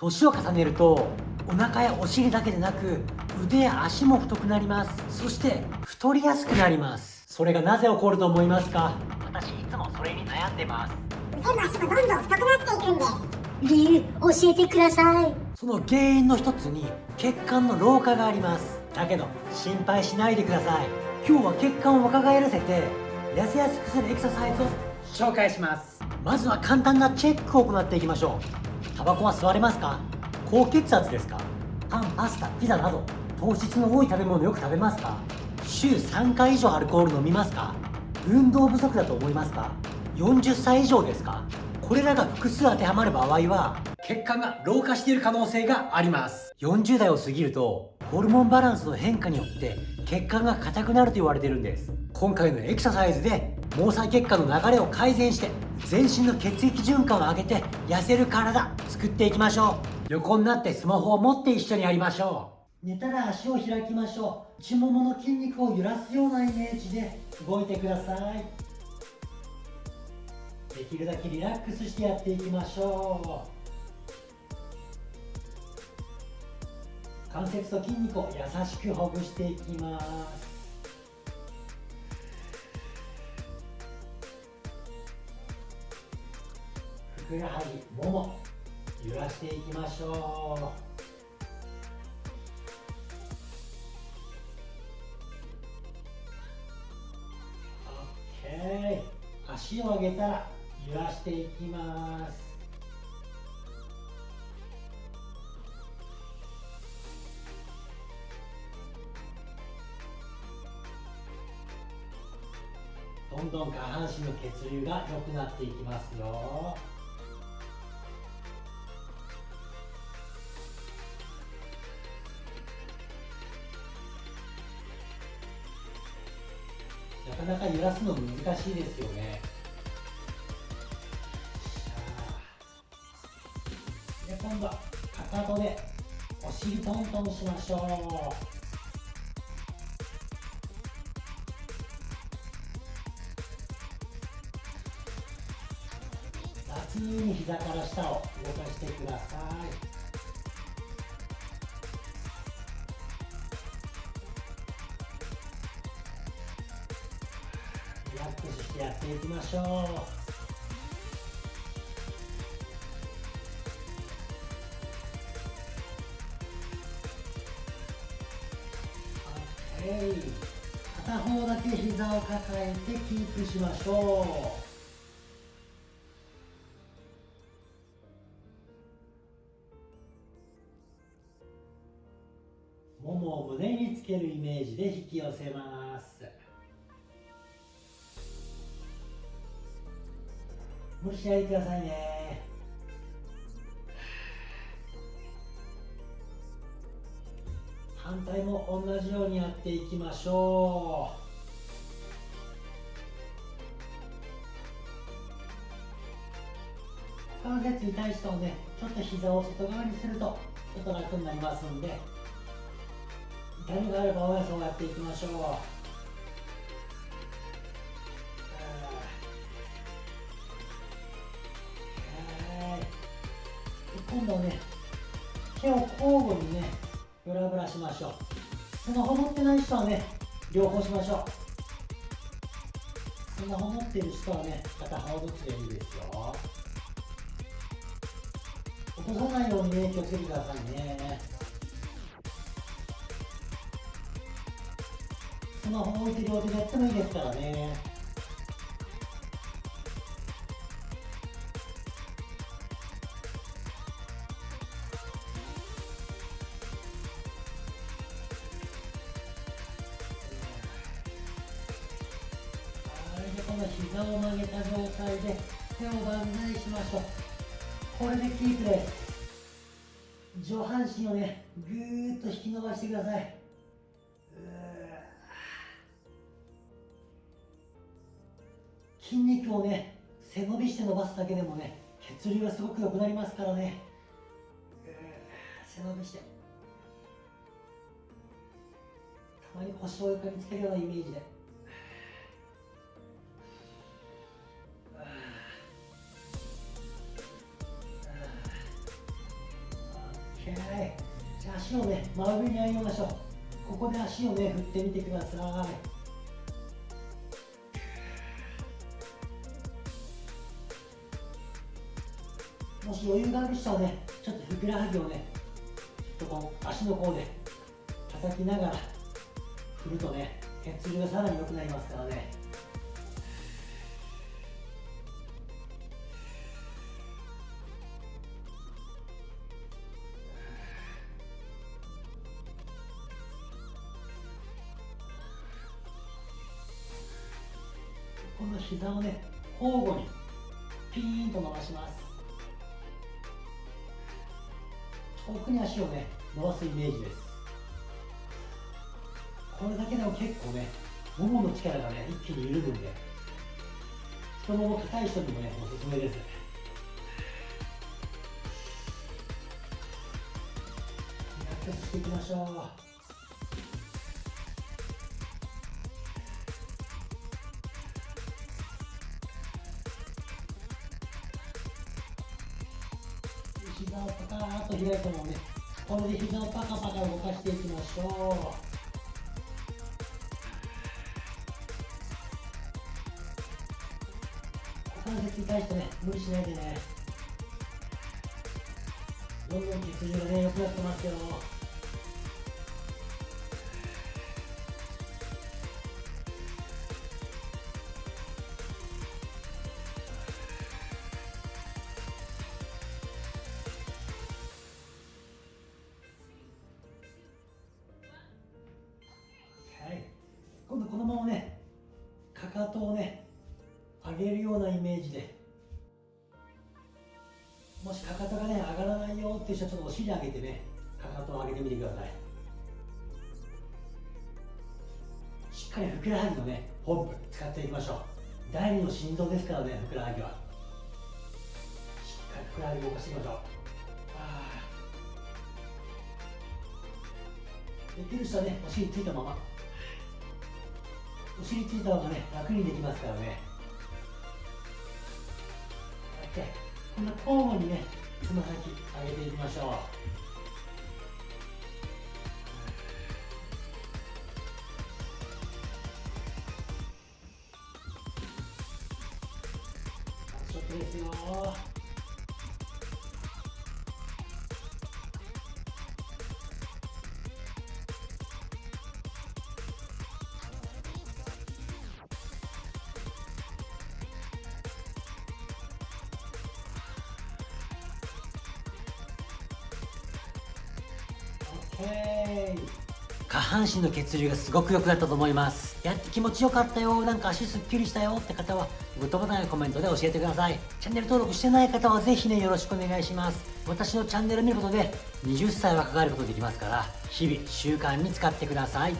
年を重ねるとお腹やお尻だけでなく腕や足も太くなります。そして太りやすくなります。それがなぜ起こると思いますか？私いつもそれに悩んでます。腕も足もどんどん太くなっていくんです。理由教えてください。その原因の一つに血管の老化があります。だけど心配しないでください。今日は血管を若返らせて痩せやすくするエクササイズを紹介します。まずは簡単なチェックを行っていきましょうタバコは吸われますか？高血圧ですか？パンパスタピザなど糖質の多い食べ物よく食べますか？週3回以上アルコール飲みますか？運動不足だと思いますか？40歳以上ですか？これらが複数当てはまる場合は血管が老化している可能性があります。40代を過ぎるとホルモンバランスの変化によって血管が硬くなると言われてるんです。今回のエクササイズで毛細血管の流れを改善して全身の血液循環を上げて痩せる体作っていきましょう。横になってスマホを持って一緒にやりましょう。寝たら足を開きましょう。内ももの筋肉を揺らすようなイメージで動いてください。できるだけリラックスしてやっていきましょう。関節と筋肉を優しくほぐしていきます。ふくらはぎもも揺らしていきましょう。OK 足を上げたら揺らしていきます。どんどん下半身の血流が良くなっていきますよ。なかなか揺らすの難しいですよね。で今度はかかとでお尻トントンしましょう。雑に膝から下を動かしてください。リラックスしてやっていきましょう片方だけ膝を抱えてキープしましょう。けるイメージで引き寄せます。無理しないでくださいね。反対も同じようにやっていきましょう。関節に対してもねちょっと膝を外側にするとちょっと楽になりますんで痛みがある場合はそうやっていきましょう。今度ね手を交互にねブラブラしましょう。スマホ持ってない人はね両方しましょう。スマホ持ってる人はね片方ずつでいいですよ。落とさないようにね気をつけてくださいね。スマホ置いて両手でやってもいいですからね。この膝を曲げた状態で手を万歳しましょうこれでキープです。上半身をねぐーっと引き伸ばしてください。筋肉をね背伸びして伸ばすだけでもね血流がすごく良くなりますからね。背伸びして。たまに腰を床につけるようなイメージで。じゃあ足をね真上に上げましょう。ここで足をね振ってみてください。もし余裕がある人はね、ちょっとふくらはぎをね、ちょっとこう足の甲で叩きながら振るとね、血流がさらに良くなりますからね。この膝をね、交互にピーンと伸ばします。遠くに足をね伸ばすイメージです。これだけでも結構ねももの力がね一気に緩むんで太もも硬い人にもねおすすめです。リラックスしていきましょう。と開いたのねこれで膝をパカパカ動かしていきましょう。股関節に対してね無理しないでね。どんどん血流がね良くなってますよ。ていう人はちょっとお尻上げてねかかとを上げてみてください。しっかりふくらはぎのね本部使っていきましょう。第二の心臓ですからねふくらはぎは。しっかりふくらはぎ動かしていきましょう。できる人はねお尻ついたまま。お尻ついた方がね楽にできますからね。こうやってこんな交互にねつま先上げていきましょう。ちょっとですよ。下半身の血流がすごく良くなったと思います。やって気持ちよかったよ。なんか足すっきりしたよって方はグッドボタンやコメントで教えてください。チャンネル登録してない方はぜひねよろしくお願いします。私のチャンネル見ることで20歳はかかることできますから日々習慣に使ってください。